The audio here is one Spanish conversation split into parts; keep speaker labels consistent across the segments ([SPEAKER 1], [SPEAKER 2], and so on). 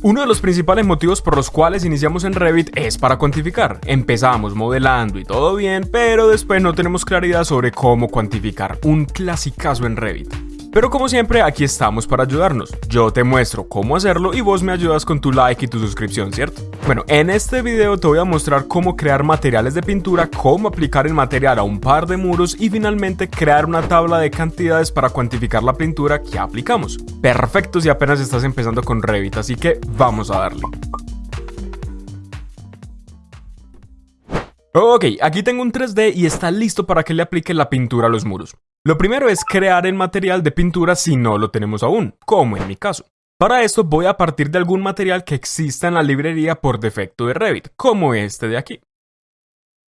[SPEAKER 1] Uno de los principales motivos por los cuales iniciamos en Revit es para cuantificar. Empezamos modelando y todo bien, pero después no tenemos claridad sobre cómo cuantificar. Un clasicazo en Revit. Pero como siempre, aquí estamos para ayudarnos. Yo te muestro cómo hacerlo y vos me ayudas con tu like y tu suscripción, ¿cierto? Bueno, en este video te voy a mostrar cómo crear materiales de pintura, cómo aplicar el material a un par de muros y finalmente crear una tabla de cantidades para cuantificar la pintura que aplicamos. Perfecto si apenas estás empezando con Revit, así que vamos a darle. Ok, aquí tengo un 3D y está listo para que le aplique la pintura a los muros. Lo primero es crear el material de pintura si no lo tenemos aún, como en mi caso. Para esto voy a partir de algún material que exista en la librería por defecto de Revit, como este de aquí.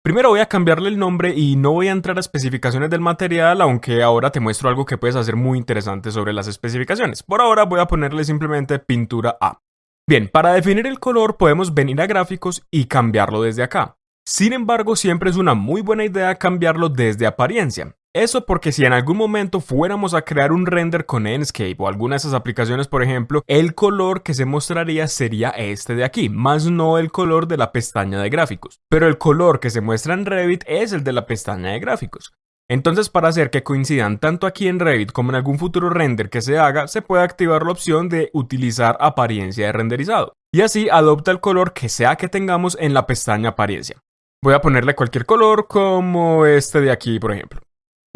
[SPEAKER 1] Primero voy a cambiarle el nombre y no voy a entrar a especificaciones del material, aunque ahora te muestro algo que puedes hacer muy interesante sobre las especificaciones. Por ahora voy a ponerle simplemente pintura A. Bien, para definir el color podemos venir a gráficos y cambiarlo desde acá. Sin embargo, siempre es una muy buena idea cambiarlo desde apariencia. Eso porque si en algún momento fuéramos a crear un render con Enscape o alguna de esas aplicaciones, por ejemplo, el color que se mostraría sería este de aquí, más no el color de la pestaña de gráficos. Pero el color que se muestra en Revit es el de la pestaña de gráficos. Entonces para hacer que coincidan tanto aquí en Revit como en algún futuro render que se haga, se puede activar la opción de utilizar apariencia de renderizado. Y así adopta el color que sea que tengamos en la pestaña apariencia. Voy a ponerle cualquier color como este de aquí, por ejemplo.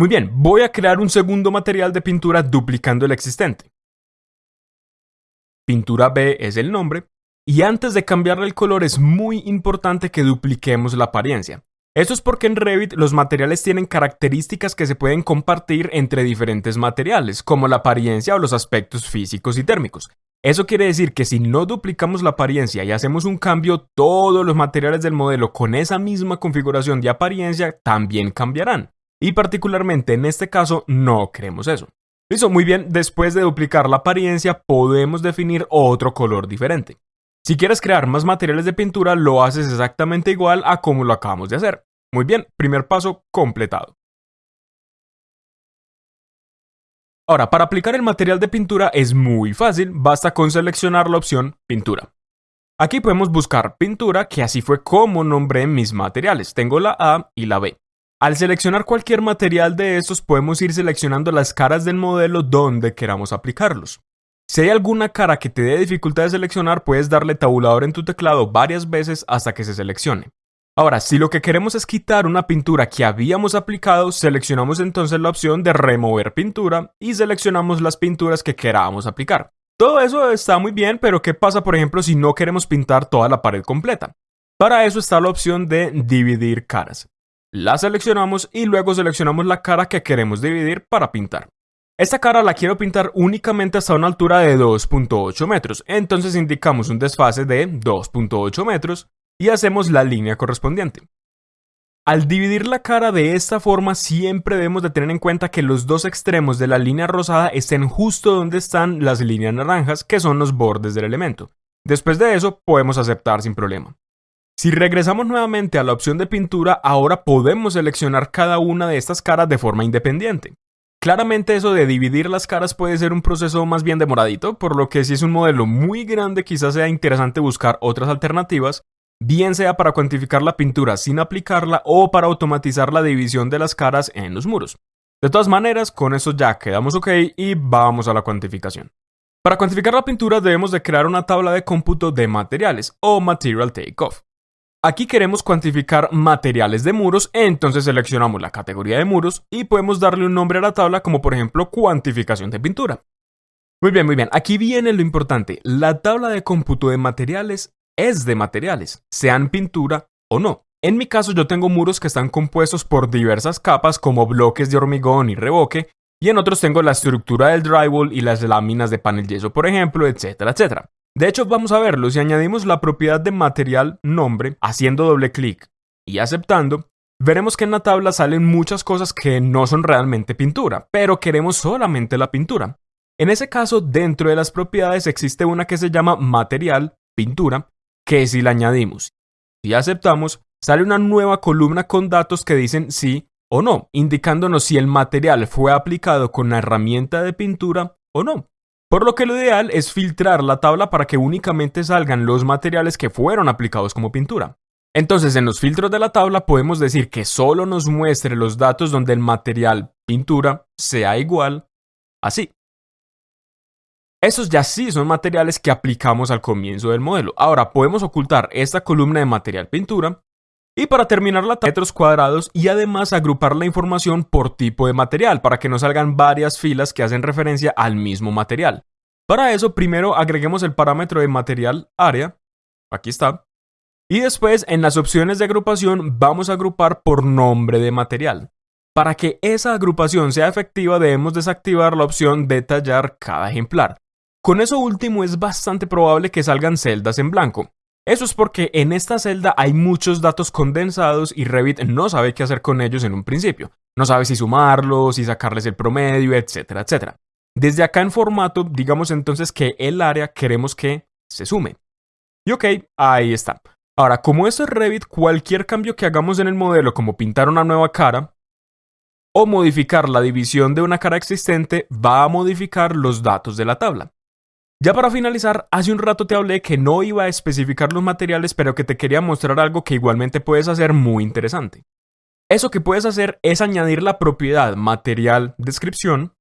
[SPEAKER 1] Muy bien, voy a crear un segundo material de pintura duplicando el existente. Pintura B es el nombre, y antes de cambiarle el color es muy importante que dupliquemos la apariencia. Esto es porque en Revit los materiales tienen características que se pueden compartir entre diferentes materiales, como la apariencia o los aspectos físicos y térmicos. Eso quiere decir que si no duplicamos la apariencia y hacemos un cambio, todos los materiales del modelo con esa misma configuración de apariencia también cambiarán. Y particularmente en este caso no queremos eso. Listo, muy bien, después de duplicar la apariencia podemos definir otro color diferente. Si quieres crear más materiales de pintura lo haces exactamente igual a como lo acabamos de hacer. Muy bien, primer paso completado. Ahora, para aplicar el material de pintura es muy fácil, basta con seleccionar la opción pintura. Aquí podemos buscar pintura, que así fue como nombré mis materiales. Tengo la A y la B. Al seleccionar cualquier material de estos podemos ir seleccionando las caras del modelo donde queramos aplicarlos. Si hay alguna cara que te dé dificultad de seleccionar, puedes darle tabulador en tu teclado varias veces hasta que se seleccione. Ahora, si lo que queremos es quitar una pintura que habíamos aplicado, seleccionamos entonces la opción de remover pintura y seleccionamos las pinturas que queramos aplicar. Todo eso está muy bien, pero ¿qué pasa por ejemplo si no queremos pintar toda la pared completa? Para eso está la opción de dividir caras la seleccionamos y luego seleccionamos la cara que queremos dividir para pintar. Esta cara la quiero pintar únicamente hasta una altura de 2.8 metros, entonces indicamos un desfase de 2.8 metros y hacemos la línea correspondiente. Al dividir la cara de esta forma siempre debemos de tener en cuenta que los dos extremos de la línea rosada estén justo donde están las líneas naranjas que son los bordes del elemento. Después de eso podemos aceptar sin problema. Si regresamos nuevamente a la opción de pintura, ahora podemos seleccionar cada una de estas caras de forma independiente. Claramente eso de dividir las caras puede ser un proceso más bien demoradito, por lo que si es un modelo muy grande quizás sea interesante buscar otras alternativas, bien sea para cuantificar la pintura sin aplicarla o para automatizar la división de las caras en los muros. De todas maneras, con eso ya quedamos ok y vamos a la cuantificación. Para cuantificar la pintura debemos de crear una tabla de cómputo de materiales o Material Takeoff. Aquí queremos cuantificar materiales de muros, entonces seleccionamos la categoría de muros y podemos darle un nombre a la tabla como por ejemplo cuantificación de pintura. Muy bien, muy bien, aquí viene lo importante, la tabla de cómputo de materiales es de materiales, sean pintura o no. En mi caso yo tengo muros que están compuestos por diversas capas como bloques de hormigón y revoque, y en otros tengo la estructura del drywall y las láminas de panel yeso por ejemplo, etcétera, etcétera. De hecho, vamos a verlo, si añadimos la propiedad de material nombre haciendo doble clic y aceptando, veremos que en la tabla salen muchas cosas que no son realmente pintura, pero queremos solamente la pintura. En ese caso, dentro de las propiedades existe una que se llama material, pintura, que si la añadimos y aceptamos, sale una nueva columna con datos que dicen sí o no, indicándonos si el material fue aplicado con la herramienta de pintura o no. Por lo que lo ideal es filtrar la tabla para que únicamente salgan los materiales que fueron aplicados como pintura. Entonces en los filtros de la tabla podemos decir que solo nos muestre los datos donde el material pintura sea igual así. Esos ya sí son materiales que aplicamos al comienzo del modelo. Ahora podemos ocultar esta columna de material pintura y para terminar la metros cuadrados y además agrupar la información por tipo de material para que nos salgan varias filas que hacen referencia al mismo material. Para eso primero agreguemos el parámetro de material área, aquí está, y después en las opciones de agrupación vamos a agrupar por nombre de material. Para que esa agrupación sea efectiva debemos desactivar la opción detallar cada ejemplar. Con eso último es bastante probable que salgan celdas en blanco. Eso es porque en esta celda hay muchos datos condensados y Revit no sabe qué hacer con ellos en un principio. No sabe si sumarlos, si sacarles el promedio, etcétera, etcétera. Desde acá en formato, digamos entonces que el área queremos que se sume. Y ok, ahí está. Ahora, como esto es Revit, cualquier cambio que hagamos en el modelo, como pintar una nueva cara, o modificar la división de una cara existente, va a modificar los datos de la tabla. Ya para finalizar, hace un rato te hablé que no iba a especificar los materiales, pero que te quería mostrar algo que igualmente puedes hacer muy interesante. Eso que puedes hacer es añadir la propiedad material descripción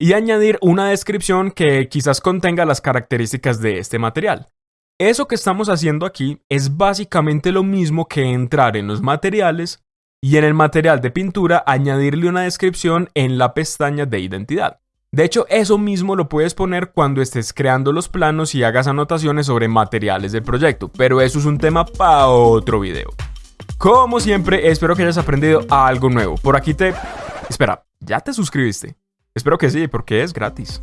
[SPEAKER 1] y añadir una descripción que quizás contenga las características de este material. Eso que estamos haciendo aquí es básicamente lo mismo que entrar en los materiales y en el material de pintura añadirle una descripción en la pestaña de identidad. De hecho, eso mismo lo puedes poner cuando estés creando los planos y hagas anotaciones sobre materiales del proyecto, pero eso es un tema para otro video. Como siempre, espero que hayas aprendido algo nuevo. Por aquí te... Espera, ¿ya te suscribiste? Espero que sí, porque es gratis.